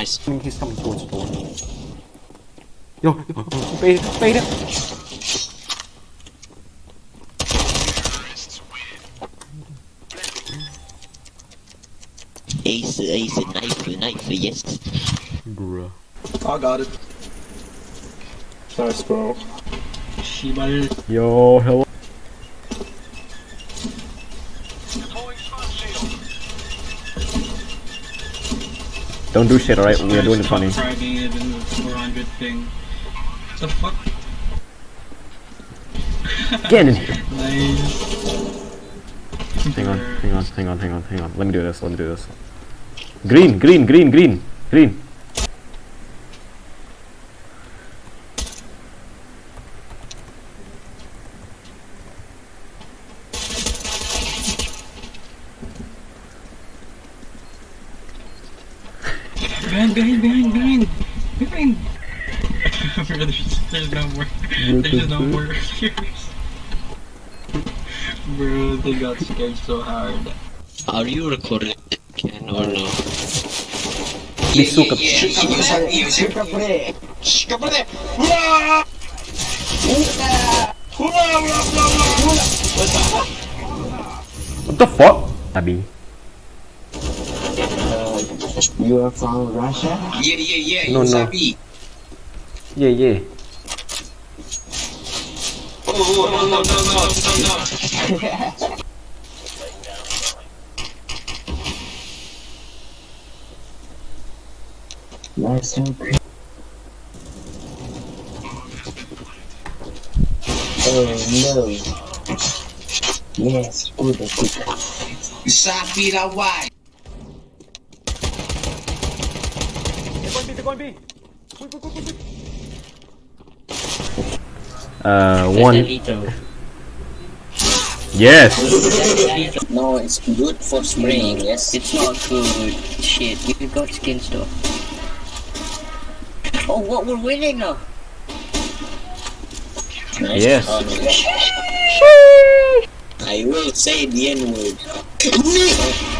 Nice. I mean, he's coming towards the door. Yo, yo, bait it, bait it. Ace, ace, knife, knife, yes. Bruh. I got it. Nice, bro. Shibal. Eh? Yo, hello. Don't do shit, alright? We are doing it funny. Friday even with 400 ping. What the fuck? Get in here. Nice. Hang on, hang on, hang on, hang on, hang on. Let me do this, let me do this. Green, green, green, green, green. Behind, behind, behind, behind! Behind! Bro, there's, there's no more. There's no more players. Bro, they got scared so hard. Are you recording again or no? Please suka. What the fuck? Abi. You are from Russia? Yeah, yeah, yeah. No, you no. sabi. Yeah, yeah. Oh, oh, no, no, no, no, no, no. Nice one. Oh no. Yes, good, good. Sabi na why. Uh, one. Yes! No, it's good for spraying, yes? It's not good. Shit, you got skin stuff. Oh, what? We're winning now. Nice. Yes. Oh, no. I will say the N word.